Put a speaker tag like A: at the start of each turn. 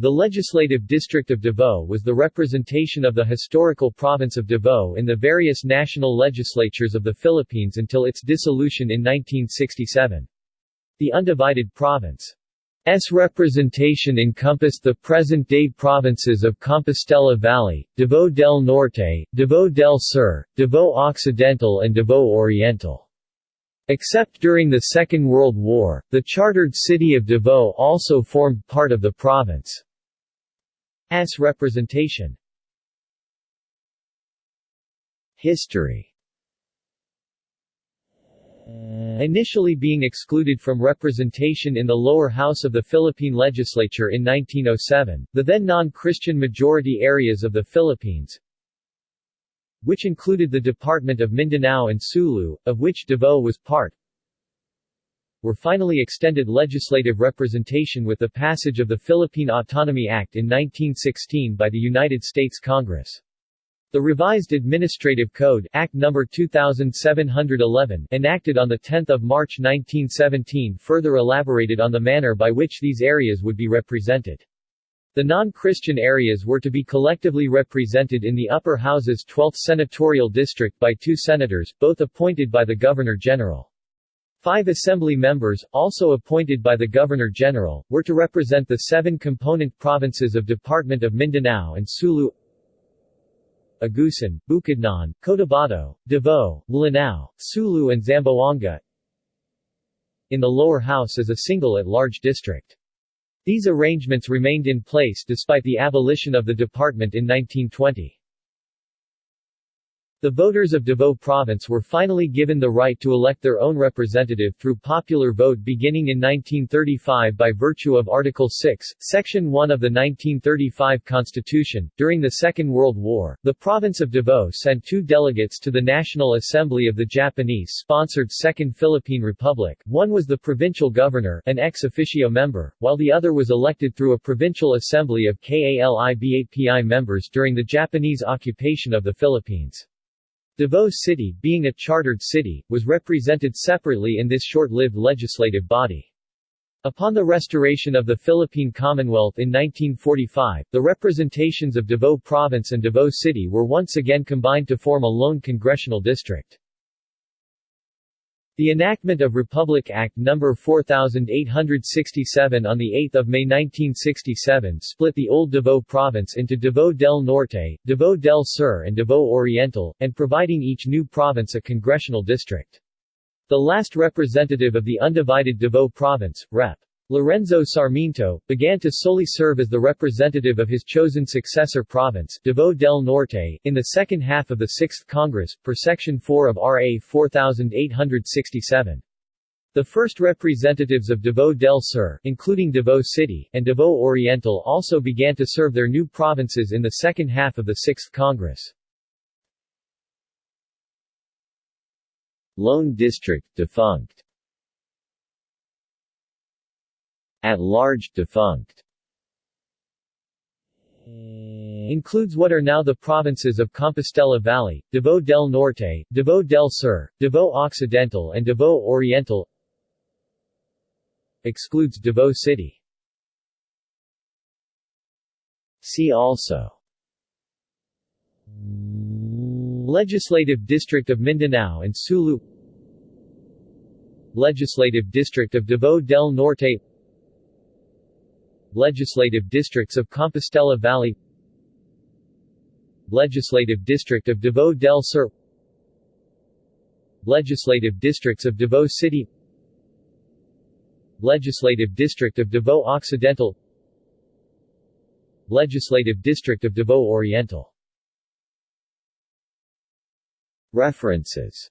A: The legislative district of Davao was the representation of the historical province of Davao in the various national legislatures of the Philippines until its dissolution in 1967. The undivided province S representation encompassed the present-day provinces of Compostela Valley, Davao del Norte, Davao del Sur, Davao Occidental and Davao Oriental. Except during the Second World War, the chartered city of Davao also formed part of the province's representation. History Initially being excluded from representation in the lower house of the Philippine legislature in 1907, the then non-Christian majority areas of the Philippines, which included the Department of Mindanao and Sulu, of which Davao was part, were finally extended legislative representation with the passage of the Philippine Autonomy Act in 1916 by the United States Congress. The revised Administrative Code Act No. 2711 enacted on 10 March 1917 further elaborated on the manner by which these areas would be represented. The non-Christian areas were to be collectively represented in the upper house's 12th senatorial district by two senators, both appointed by the Governor-General. Five assembly members, also appointed by the Governor-General, were to represent the seven component provinces of Department of Mindanao and Sulu Agusan, Bukidnon, Cotabato, Davao, Lanao, Sulu and Zamboanga in the lower house as a single at-large district. These arrangements remained in place despite the abolition of the department in 1920. The voters of Davao Province were finally given the right to elect their own representative through popular vote beginning in 1935 by virtue of Article 6, Section 1 of the 1935 Constitution. During the Second World War, the province of Davao sent two delegates to the National Assembly of the Japanese-sponsored Second Philippine Republic. One was the provincial governor, an ex officio member, while the other was elected through a provincial assembly of KALIBAPI members during the Japanese occupation of the Philippines. Davao City, being a chartered city, was represented separately in this short-lived legislative body. Upon the restoration of the Philippine Commonwealth in 1945, the representations of Davao Province and Davao City were once again combined to form a lone congressional district. The enactment of Republic Act No. 4867 on 8 May 1967 split the old Davao Province into Davao del Norte, Davao del Sur and Davao Oriental, and providing each new province a congressional district. The last representative of the undivided Davao Province, Rep. Lorenzo Sarmiento, began to solely serve as the representative of his chosen successor province, Davao del Norte, in the second half of the 6th Congress, per Section 4 of RA 4867. The first representatives of Davao del Sur, including Davao City, and Davao Oriental also began to serve their new provinces in the second half of the 6th Congress. Lone District defunct At large, defunct. Includes what are now the provinces of Compostela Valley, Davao del Norte, Davao del Sur, Davao Occidental and Davao Oriental. Excludes Davao City. See also. Legislative District of Mindanao and Sulu. Legislative District of Davao del Norte Legislative Districts of Compostela Valley Legislative District of Davao del Sur Legislative Districts of Davao City Legislative District of Davao Occidental Legislative District of Davao Oriental. References